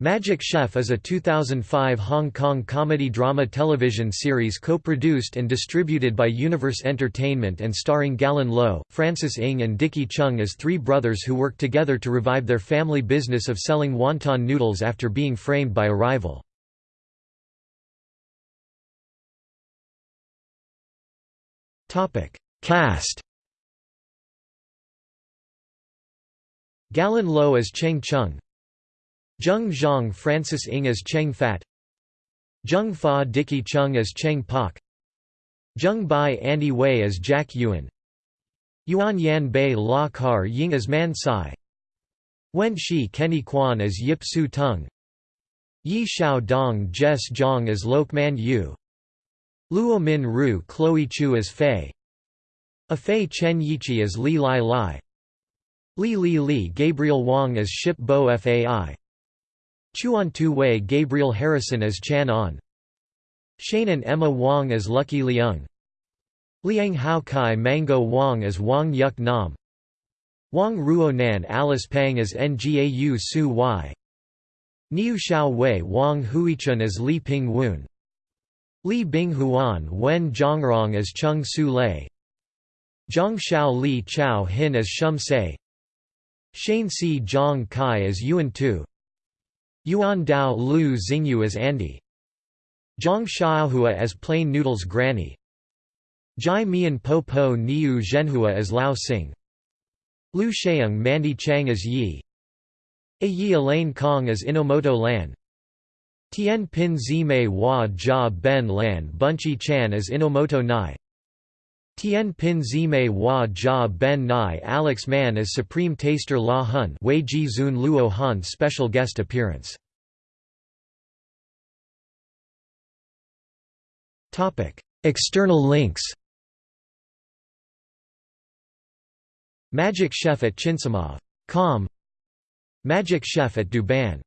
Magic Chef is a 2005 Hong Kong comedy-drama television series co-produced and distributed by Universe Entertainment and starring Gallen Lo, Francis Ng and Dicky Cheung as three brothers who work together to revive their family business of selling wonton noodles after being framed by a rival. Cast Gallen Lo as Cheng Chung Zheng Zhang Francis Ng as Cheng Fat Zheng Fa Dicky Cheung as Cheng Pak Zheng Bai Andy Wei as Jack Yuan Yuan Yan Bei La Kar Ying as Man Sai Wen Shi Kenny Quan as Yip Su Tung Yi Xiao Dong Jess Zhang as Lok Man Yu Luo Min Ru Chloe Chu as Fei Afei Chen Yichi as Li Lai Lai Li Li Li Gabriel Wang as Ship Bo Fai Chuan Tu Wei Gabriel Harrison as Chan On Shane and Emma Wong as Lucky Liang. Liang Hao Kai Mango Wang as Wang Yuk Nam. Wang Ruo Nan Alice Pang as Ngau Su Y Niu Xiao Wei Wang Huichun as Li Ping Woon. Li Bing Huan Wen Zhongrong as Chung Su Lei. Zhang Xiao Li Chao Hin as Shum Se. Shane Si Zhang Kai as Yuan Tu Yuan Dao Lu Xingyu as Andy. Zhang Xiaohua as Plain Noodles Granny. Jai Mian Po Po Niu Zhenhua as Lao Sing Lu Sheung Mandy Chang as Yi. A Yi Elaine Kong as Inomoto Lan. Tian Pin Zimei Hua Jia Ben Lan Bunchi Chan as Inomoto Nai Tian Pin Zimei Hua Jia Ben Nai Alex Mann as Supreme Taster La Hun Wei Ji Zun Luo Han special guest appearance. External links Magic Chef at Chinsamov. Com Magic Chef at Douban